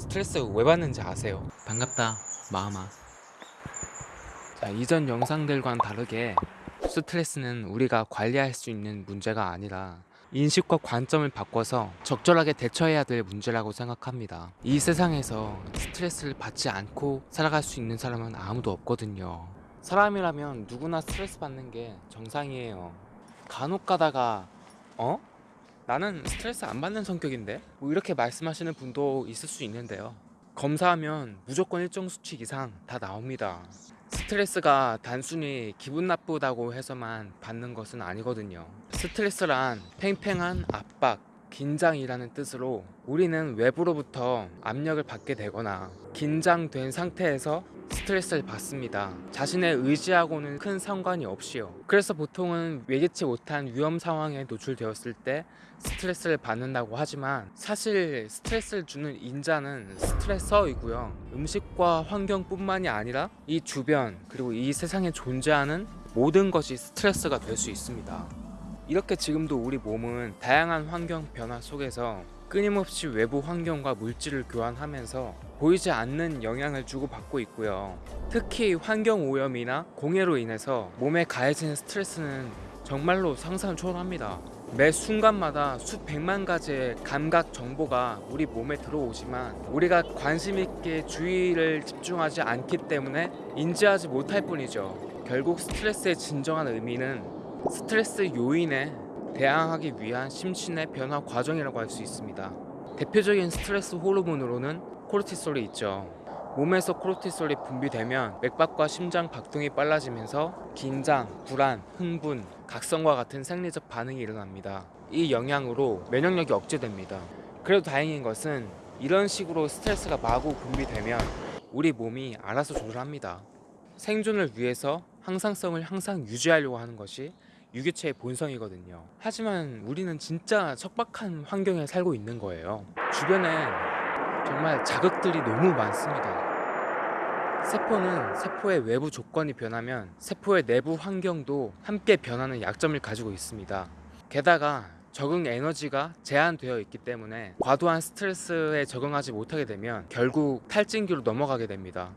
스트레스 왜 받는지 아세요? 반갑다 마음아 자 이전 영상들과는 다르게 스트레스는 우리가 관리할 수 있는 문제가 아니라 인식과 관점을 바꿔서 적절하게 대처해야 될 문제라고 생각합니다 이 세상에서 스트레스를 받지 않고 살아갈 수 있는 사람은 아무도 없거든요 사람이라면 누구나 스트레스 받는 게 정상이에요 간혹 가다가 어? 나는 스트레스 안 받는 성격인데? 뭐 이렇게 말씀하시는 분도 있을 수 있는데요. 검사하면 무조건 일정 수치 이상 다 나옵니다. 스트레스가 단순히 기분 나쁘다고 해서만 받는 것은 아니거든요. 스트레스란 팽팽한 압박, 긴장이라는 뜻으로 우리는 외부로부터 압력을 받게 되거나 긴장된 상태에서 스트레스를 받습니다. 자신의 의지하고는 큰 상관이 없이요. 그래서 보통은 예기치 못한 위험 상황에 노출되었을 때 스트레스를 받는다고 하지만 사실 스트레스를 주는 인자는 스트레서이고요. 음식과 환경뿐만이 아니라 이 주변 그리고 이 세상에 존재하는 모든 것이 스트레스가 될 수 있습니다. 이렇게 지금도 우리 몸은 다양한 환경 변화 속에서 끊임없이 외부 환경과 물질을 교환하면서 보이지 않는 영향을 주고받고 있고요. 특히 환경 오염이나 공해로 인해서 몸에 가해지는 스트레스는 정말로 상상을 초월합니다. 매 순간마다 수백만 가지의 감각 정보가 우리 몸에 들어오지만 우리가 관심 있게 주의를 집중하지 않기 때문에 인지하지 못할 뿐이죠. 결국 스트레스의 진정한 의미는 스트레스 요인에 대항하기 위한 심신의 변화 과정이라고 할 수 있습니다. 대표적인 스트레스 호르몬으로는 코르티솔이 있죠. 몸에서 코르티솔이 분비되면 맥박과 심장 박동이 빨라지면서 긴장, 불안, 흥분, 각성과 같은 생리적 반응이 일어납니다. 이 영향으로 면역력이 억제됩니다. 그래도 다행인 것은 이런 식으로 스트레스가 마구 분비되면 우리 몸이 알아서 조절합니다. 생존을 위해서 항상성을 항상 유지하려고 하는 것이 유기체의 본성이거든요. 하지만 우리는 진짜 척박한 환경에 살고 있는 거예요. 주변에 정말 자극들이 너무 많습니다. 세포는 세포의 외부 조건이 변하면 세포의 내부 환경도 함께 변하는 약점을 가지고 있습니다. 게다가 적응 에너지가 제한되어 있기 때문에 과도한 스트레스에 적응하지 못하게 되면 결국 탈진기로 넘어가게 됩니다.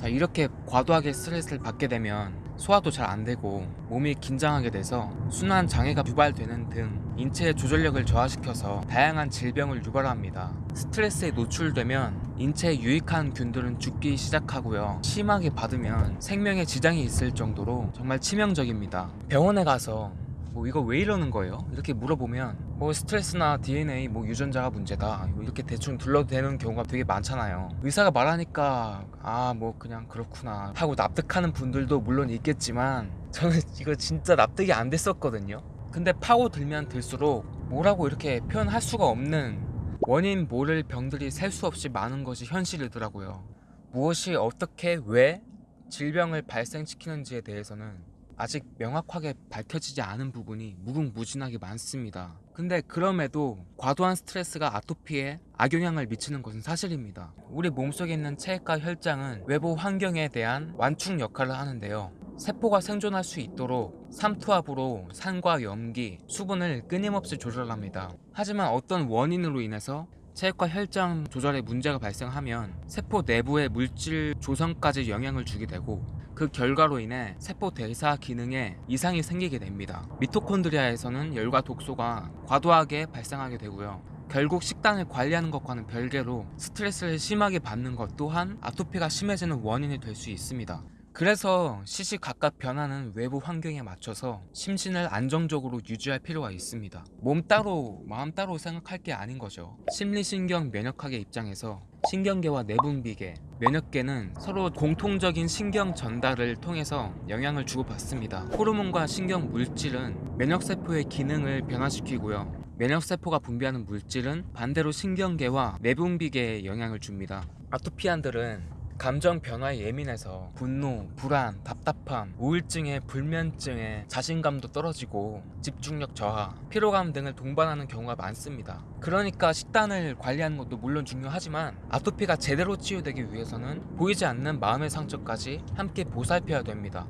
자 이렇게 과도하게 스트레스를 받게 되면 소화도 잘 안 되고 몸이 긴장하게 돼서 순환 장애가 유발되는 등 인체의 조절력을 저하시켜서 다양한 질병을 유발합니다. 스트레스에 노출되면 인체에 유익한 균들은 죽기 시작하고요. 심하게 받으면 생명에 지장이 있을 정도로 정말 치명적입니다. 병원에 가서 뭐 이거 왜 이러는 거예요? 이렇게 물어보면 뭐 스트레스나 DNA 뭐 유전자가 문제다. 뭐 이렇게 대충 둘러대는 경우가 되게 많잖아요. 의사가 말하니까 아 뭐 그냥 그렇구나 하고 납득하는 분들도 물론 있겠지만 저는 이거 진짜 납득이 안 됐었거든요. 근데 파고들면 들수록 뭐라고 이렇게 표현할 수가 없는 원인 모를 병들이 셀 수 없이 많은 것이 현실이더라고요. 무엇이 어떻게 왜 질병을 발생시키는지에 대해서는 아직 명확하게 밝혀지지 않은 부분이 무궁무진하게 많습니다. 근데 그럼에도 과도한 스트레스가 아토피에 악영향을 미치는 것은 사실입니다. 우리 몸속에 있는 체액과 혈장은 외부 환경에 대한 완충 역할을 하는데요. 세포가 생존할 수 있도록 삼투압으로 산과 염기, 수분을 끊임없이 조절합니다. 하지만 어떤 원인으로 인해서 체액과 혈장 조절에 문제가 발생하면 세포 내부의 물질 조성까지 영향을 주게 되고 그 결과로 인해 세포 대사 기능에 이상이 생기게 됩니다. 미토콘드리아에서는 열과 독소가 과도하게 발생하게 되고요. 결국 식단을 관리하는 것과는 별개로 스트레스를 심하게 받는 것 또한 아토피가 심해지는 원인이 될 수 있습니다. 그래서 시시각각 변하는 외부 환경에 맞춰서 심신을 안정적으로 유지할 필요가 있습니다. 몸 따로 마음 따로 생각할 게 아닌 거죠. 심리신경 면역학의 입장에서 신경계와 내분비계, 면역계는 서로 공통적인 신경 전달을 통해서 영향을 주고받습니다. 호르몬과 신경 물질은 면역세포의 기능을 변화시키고요. 면역세포가 분비하는 물질은 반대로 신경계와 내분비계에 영향을 줍니다. 아토피안들은 감정 변화에 예민해서 분노, 불안, 답답함, 우울증에 불면증에 자신감도 떨어지고 집중력 저하, 피로감 등을 동반하는 경우가 많습니다. 그러니까 식단을 관리하는 것도 물론 중요하지만 아토피가 제대로 치유되기 위해서는 보이지 않는 마음의 상처까지 함께 보살펴야 됩니다.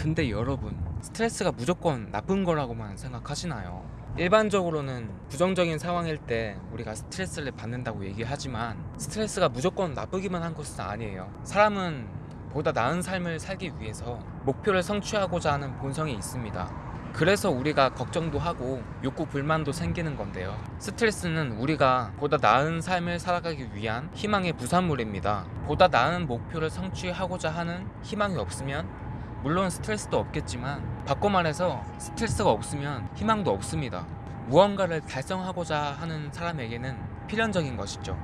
근데 여러분, 스트레스가 무조건 나쁜 거라고만 생각하시나요? 일반적으로는 부정적인 상황일 때 우리가 스트레스를 받는다고 얘기하지만 스트레스가 무조건 나쁘기만 한 것은 아니에요. 사람은 보다 나은 삶을 살기 위해서 목표를 성취하고자 하는 본성이 있습니다. 그래서 우리가 걱정도 하고 욕구 불만도 생기는 건데요. 스트레스는 우리가 보다 나은 삶을 살아가기 위한 희망의 부산물입니다. 보다 나은 목표를 성취하고자 하는 희망이 없으면 물론 스트레스도 없겠지만 바꿔 말해서 스트레스가 없으면 희망도 없습니다. 무언가를 달성하고자 하는 사람에게는 필연적인 것이죠.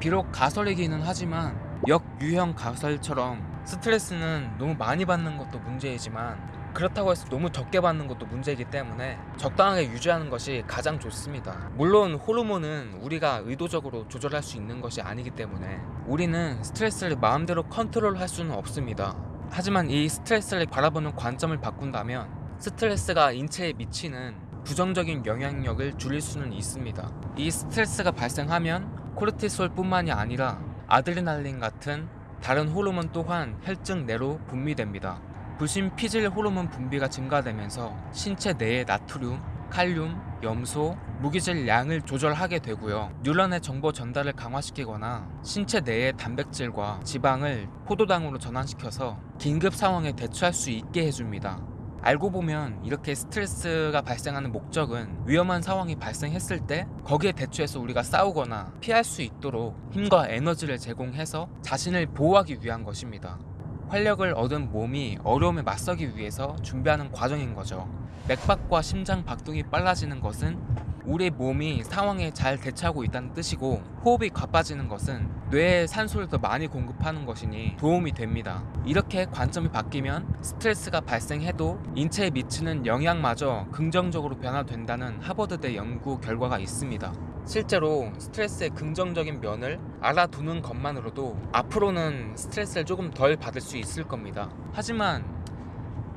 비록 가설이기는 하지만 역유형 가설처럼 스트레스는 너무 많이 받는 것도 문제이지만 그렇다고 해서 너무 적게 받는 것도 문제이기 때문에 적당하게 유지하는 것이 가장 좋습니다. 물론 호르몬은 우리가 의도적으로 조절할 수 있는 것이 아니기 때문에 우리는 스트레스를 마음대로 컨트롤할 수는 없습니다. 하지만 이 스트레스를 바라보는 관점을 바꾼다면 스트레스가 인체에 미치는 부정적인 영향력을 줄일 수는 있습니다. 이 스트레스가 발생하면 코르티솔뿐만이 아니라 아드레날린 같은 다른 호르몬 또한 혈증 내로 분비됩니다. 불신 피질 호르몬 분비가 증가되면서 신체 내의 나트륨, 칼륨, 염소, 무기질 양을 조절하게 되고요. 뉴런의 정보 전달을 강화시키거나 신체 내의 단백질과 지방을 포도당으로 전환시켜서 긴급 상황에 대처할 수 있게 해줍니다. 알고 보면 이렇게 스트레스가 발생하는 목적은 위험한 상황이 발생했을 때 거기에 대처해서 우리가 싸우거나 피할 수 있도록 힘과 에너지를 제공해서 자신을 보호하기 위한 것입니다. 활력을 얻은 몸이 어려움에 맞서기 위해서 준비하는 과정인 거죠. 맥박과 심장 박동이 빨라지는 것은 우리 몸이 상황에 잘 대처하고 있다는 뜻이고 호흡이 가빠지는 것은 뇌에 산소를 더 많이 공급하는 것이니 도움이 됩니다. 이렇게 관점이 바뀌면 스트레스가 발생해도 인체에 미치는 영향마저 긍정적으로 변화된다는 하버드대 연구 결과가 있습니다. 실제로 스트레스의 긍정적인 면을 알아두는 것만으로도 앞으로는 스트레스를 조금 덜 받을 수 있을 겁니다. 하지만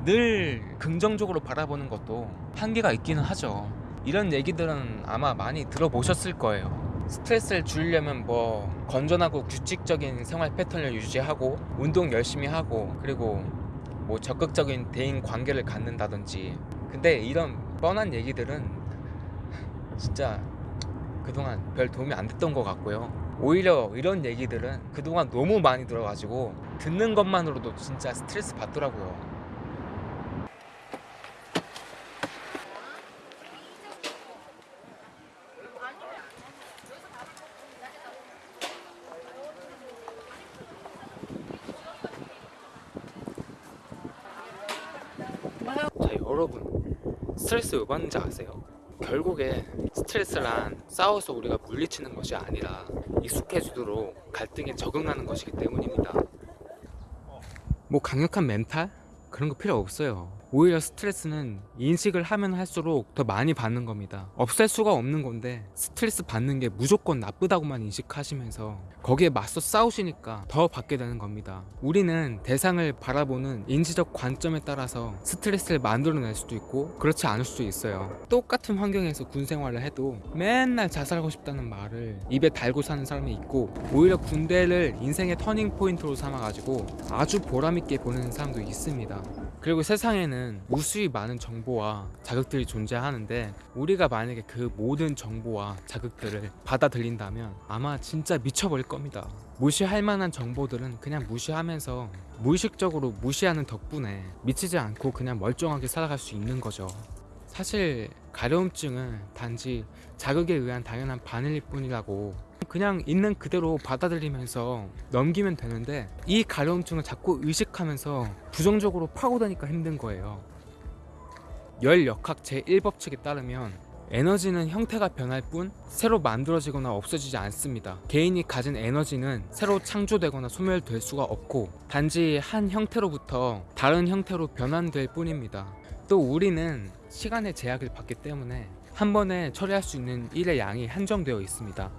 늘 긍정적으로 바라보는 것도 한계가 있기는 하죠. 이런 얘기들은 아마 많이 들어보셨을 거예요. 스트레스를 줄이려면 뭐 건전하고 규칙적인 생활 패턴을 유지하고 운동 열심히 하고 그리고 뭐 적극적인 대인 관계를 갖는다든지 근데 이런 뻔한 얘기들은 진짜 그동안 별 도움이 안 됐던 것 같고요. 오히려 이런 얘기들은 그동안 너무 많이 들어가지고 듣는 것만으로도 진짜 스트레스 받더라고요. 자 여러분 스트레스 왜 받는지 아세요? 결국에 스트레스란 싸워서 우리가 물리치는 것이 아니라 익숙해지도록 갈등에 적응하는 것이기 때문입니다 뭐 강력한 멘탈? 그런 거 필요 없어요 오히려 스트레스는 인식을 하면 할수록 더 많이 받는 겁니다. 없앨 수가 없는 건데 스트레스 받는 게 무조건 나쁘다고만 인식하시면서 거기에 맞서 싸우시니까 더 받게 되는 겁니다. 우리는 대상을 바라보는 인지적 관점에 따라서 스트레스를 만들어낼 수도 있고 그렇지 않을 수도 있어요. 똑같은 환경에서 군 생활을 해도 맨날 자살하고 싶다는 말을 입에 달고 사는 사람이 있고 오히려 군대를 인생의 터닝 포인트로 삼아가지고 아주 보람있게 보내는 사람도 있습니다. 그리고 세상에는 무수히 많은 정보와 자극들이 존재하는데 우리가 만약에 그 모든 정보와 자극들을 받아들인다면 아마 진짜 미쳐버릴 겁니다. 무시할 만한 정보들은 그냥 무시하면서 무의식적으로 무시하는 덕분에 미치지 않고 그냥 멀쩡하게 살아갈 수 있는 거죠. 사실 가려움증은 단지 자극에 의한 당연한 반응일 뿐이라고 그냥 있는 그대로 받아들이면서 넘기면 되는데 이 가려움증을 자꾸 의식하면서 부정적으로 파고드니까 힘든 거예요. 열역학 제1법칙에 따르면 에너지는 형태가 변할 뿐 새로 만들어지거나 없어지지 않습니다. 개인이 가진 에너지는 새로 창조되거나 소멸될 수가 없고 단지 한 형태로부터 다른 형태로 변환될 뿐입니다. 또 우리는 시간의 제약을 받기 때문에 한 번에 처리할 수 있는 일의 양이 한정되어 있습니다.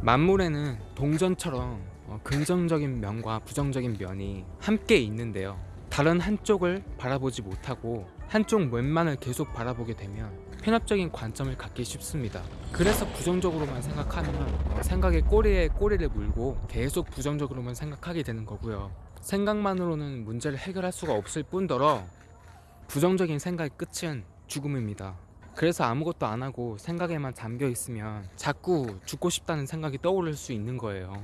만물에는 동전처럼 어, 긍정적인 면과 부정적인 면이 함께 있는데요. 다른 한쪽을 바라보지 못하고 한쪽 면만을 계속 바라보게 되면 편협적인 관점을 갖기 쉽습니다. 그래서 부정적으로만 생각하면 어, 생각의 꼬리에 꼬리를 물고 계속 부정적으로만 생각하게 되는 거고요. 생각만으로는 문제를 해결할 수가 없을 뿐더러 부정적인 생각의 끝은 죽음입니다. 그래서 아무것도 안 하고 생각에만 잠겨 있으면 자꾸 죽고 싶다는 생각이 떠오를 수 있는 거예요.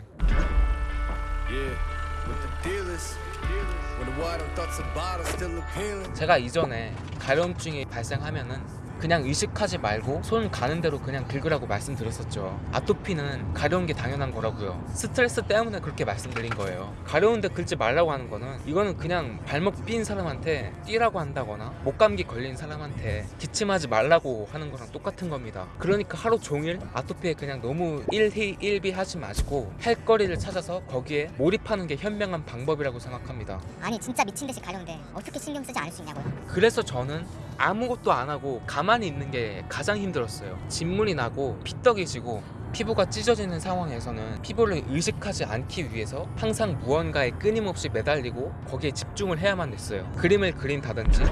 제가 이전에 가려움증이 발생하면은 그냥 의식하지 말고 손 가는 대로 그냥 긁으라고 말씀드렸었죠. 아토피는 가려운 게 당연한 거라고요. 스트레스 때문에 그렇게 말씀드린 거예요. 가려운데 긁지 말라고 하는 거는 이거는 그냥 발목 삔 사람한테 뛰라고 한다거나 목감기 걸린 사람한테 기침하지 말라고 하는 거랑 똑같은 겁니다. 그러니까 하루 종일 아토피에 그냥 너무 일희일비 하지 마시고 할 거리를 찾아서 거기에 몰입하는 게 현명한 방법이라고 생각합니다. 아니 진짜 미친 듯이 가려운데 어떻게 신경 쓰지 않을 수 있냐고요? 그래서 저는 아무것도 안 하고 가만히 있는 게 가장 힘들었어요. 진물이 나고 피떡이 지고 피부가 찢어지는 상황에서는 피부를 의식하지 않기 위해서 항상 무언가에 끊임없이 매달리고 거기에 집중을 해야만 됐어요. 그림을 그린다든지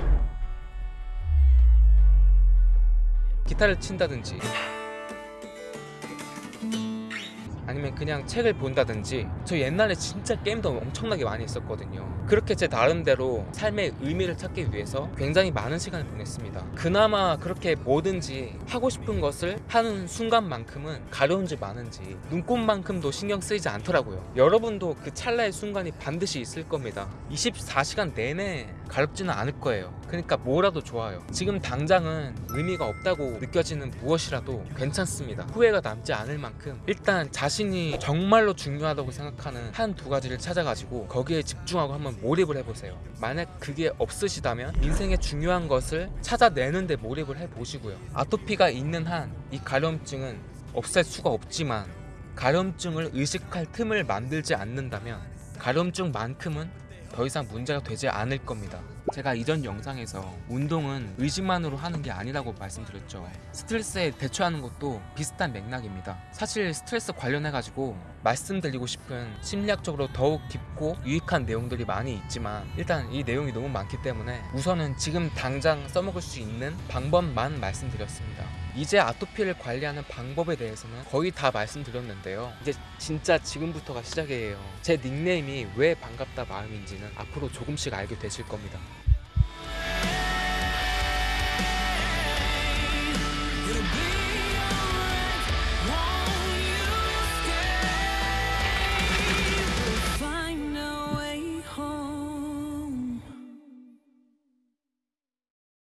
기타를 친다든지 아니면 그냥 책을 본다든지 저 옛날에 진짜 게임도 엄청나게 많이 했었거든요. 그렇게 제 나름대로 삶의 의미를 찾기 위해서 굉장히 많은 시간을 보냈습니다. 그나마 그렇게 뭐든지 하고 싶은 것을 하는 순간만큼은 가려운지 많은지 눈곱만큼도 신경 쓰이지 않더라고요. 여러분도 그 찰나의 순간이 반드시 있을 겁니다. 24시간 내내 가렵지는 않을 거예요. 그러니까 뭐라도 좋아요. 지금 당장은 의미가 없다고 느껴지는 무엇이라도 괜찮습니다. 후회가 남지 않을 만큼 일단 자신 이 정말로 중요하다고 생각하는 한 두 가지를 찾아가지고 거기에 집중하고 한번 몰입을 해보세요. 만약 그게 없으시다면 인생의 중요한 것을 찾아내는 데 몰입을 해보시고요. 아토피가 있는 한 이 가려움증은 없앨 수가 없지만 가려움증을 의식할 틈을 만들지 않는다면 가려움증만큼은 더 이상 문제가 되지 않을 겁니다. 제가 이전 영상에서 운동은 의식만으로 하는 게 아니라고 말씀드렸죠. 스트레스에 대처하는 것도 비슷한 맥락입니다. 사실 스트레스 관련해 가지고 말씀드리고 싶은 심리학적으로 더욱 깊고 유익한 내용들이 많이 있지만 일단 이 내용이 너무 많기 때문에 우선은 지금 당장 써먹을 수 있는 방법만 말씀드렸습니다. 이제 아토피를 관리하는 방법에 대해서는 거의 다 말씀드렸는데요. 이제 진짜 지금부터가 시작이에요. 제 닉네임이 왜 반갑다 마음인지는 앞으로 조금씩 알게 되실 겁니다.